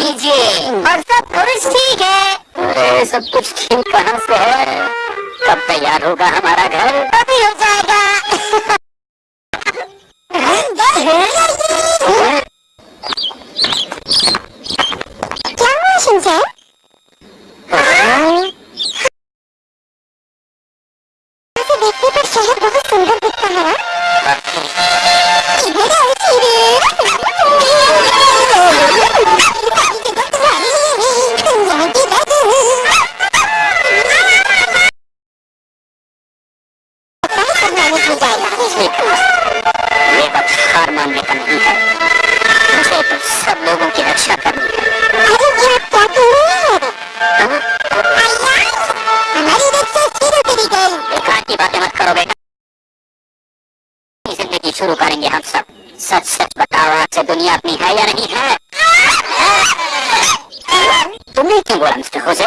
कीजिए और हाँ। सब कुछ ठीक है। सब कुछ ठीक कहाँ से है। कब तैयार होगा हमारा घर? अभी हो जाएगा। की शुरू करेंगे हम सब। सच सच बताओ आपसे दुनिया अपनी है या नहीं है? तुम्हें क्यों बोला, मिस्टर होजे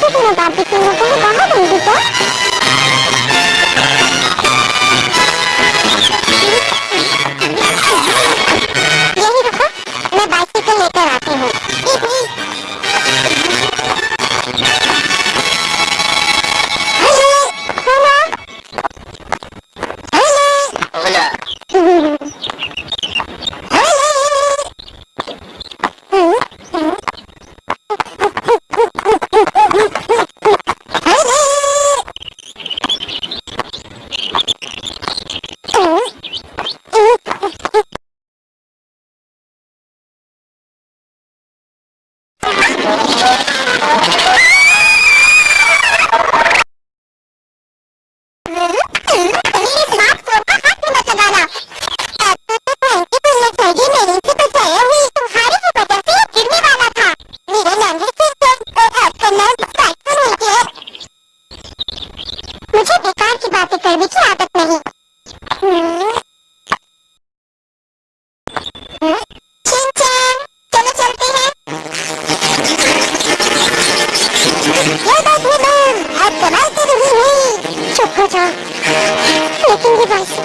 私の脱皮菌の効果が伸びて